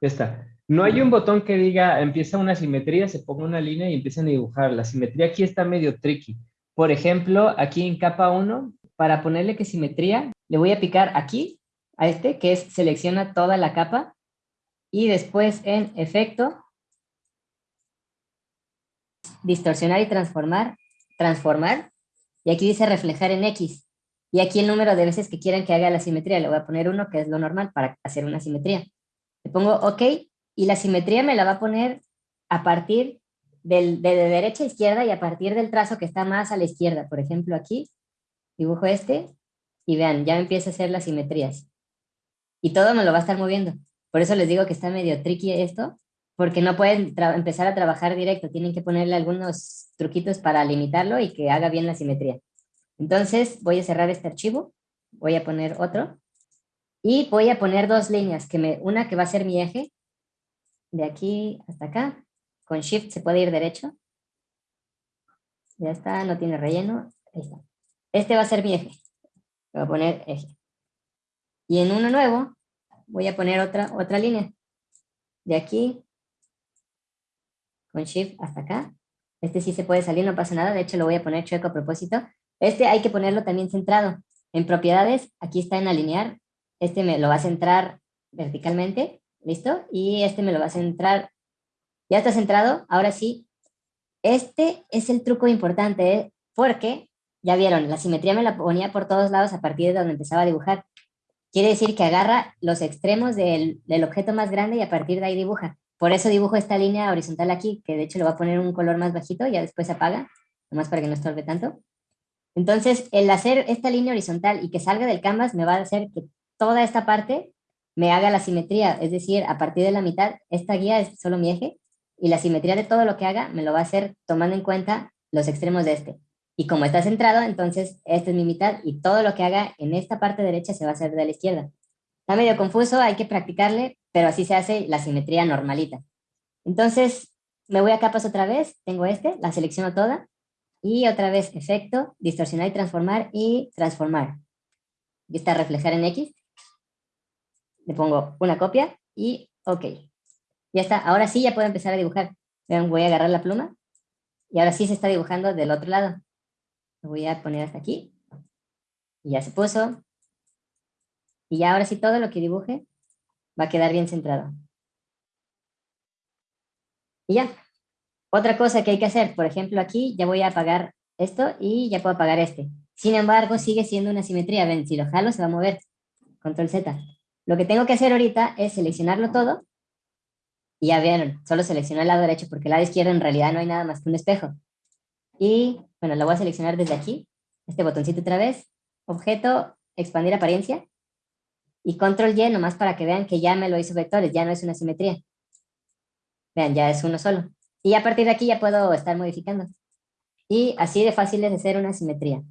Ya está. No hay un botón que diga empieza una simetría, se ponga una línea y empiezan a dibujar. La simetría aquí está medio tricky. Por ejemplo, aquí en capa 1, para ponerle que simetría, le voy a picar aquí, a este, que es selecciona toda la capa, y después en efecto, distorsionar y transformar, transformar, y aquí dice reflejar en X. Y aquí el número de veces que quieran que haga la simetría, le voy a poner uno, que es lo normal para hacer una simetría. Le pongo OK, y la simetría me la va a poner a partir del, de, derecha a izquierda y a partir del trazo que está más a la izquierda. Por ejemplo, aquí dibujo este, y vean, ya empieza a hacer las simetrías. Y todo me lo va a estar moviendo. Por eso les digo que está medio tricky esto, porque no pueden empezar a trabajar directo, tienen que ponerle algunos truquitos para limitarlo y que haga bien la simetría. Entonces voy a cerrar este archivo, voy a poner otro, y voy a poner dos líneas, que me, una que va a ser mi eje, de aquí hasta acá, con Shift se puede ir derecho, ya está, no tiene relleno, ahí está. Este va a ser mi eje, voy a poner eje. Y en uno nuevo, voy a poner otra, otra línea, de aquí, con Shift hasta acá, este sí se puede salir, no pasa nada, de hecho lo voy a poner chueco a propósito, este hay que ponerlo también centrado. En propiedades, aquí está en alinear. Este me lo va a centrar verticalmente. ¿Listo? Y este me lo va a centrar. Ya está centrado. Ahora sí. Este es el truco importante, ¿eh? porque, ya vieron, la simetría me la ponía por todos lados a partir de donde empezaba a dibujar. Quiere decir que agarra los extremos del, del objeto más grande y a partir de ahí dibuja. Por eso dibujo esta línea horizontal aquí, que de hecho le voy a poner un color más bajito, ya después se apaga, nomás para que no estorbe tanto. Entonces, el hacer esta línea horizontal y que salga del canvas me va a hacer que toda esta parte me haga la simetría, es decir, a partir de la mitad, esta guía es solo mi eje, y la simetría de todo lo que haga me lo va a hacer tomando en cuenta los extremos de este. Y como está centrado, entonces esta es mi mitad, y todo lo que haga en esta parte derecha se va a hacer de la izquierda. Está medio confuso, hay que practicarle, pero así se hace la simetría normalita. Entonces, me voy a capas otra vez, tengo este, la selecciono toda, y otra vez efecto, distorsionar y transformar y transformar. Y está reflejar en X. Le pongo una copia y ok. Ya está, ahora sí ya puedo empezar a dibujar. Vean, voy a agarrar la pluma y ahora sí se está dibujando del otro lado. Lo voy a poner hasta aquí. Y ya se puso. Y ya ahora sí todo lo que dibuje va a quedar bien centrado. Y ya, otra cosa que hay que hacer, por ejemplo, aquí ya voy a apagar esto y ya puedo apagar este. Sin embargo, sigue siendo una simetría. Ven, si lo jalo se va a mover. Control Z. Lo que tengo que hacer ahorita es seleccionarlo todo. Y ya vieron, solo selecciono el lado derecho porque el lado izquierdo en realidad no hay nada más que un espejo. Y, bueno, lo voy a seleccionar desde aquí. Este botoncito otra vez. Objeto, expandir apariencia. Y control Y nomás para que vean que ya me lo hizo vectores, ya no es una simetría. Vean, ya es uno solo. Y a partir de aquí ya puedo estar modificando. Y así de fácil es hacer una simetría.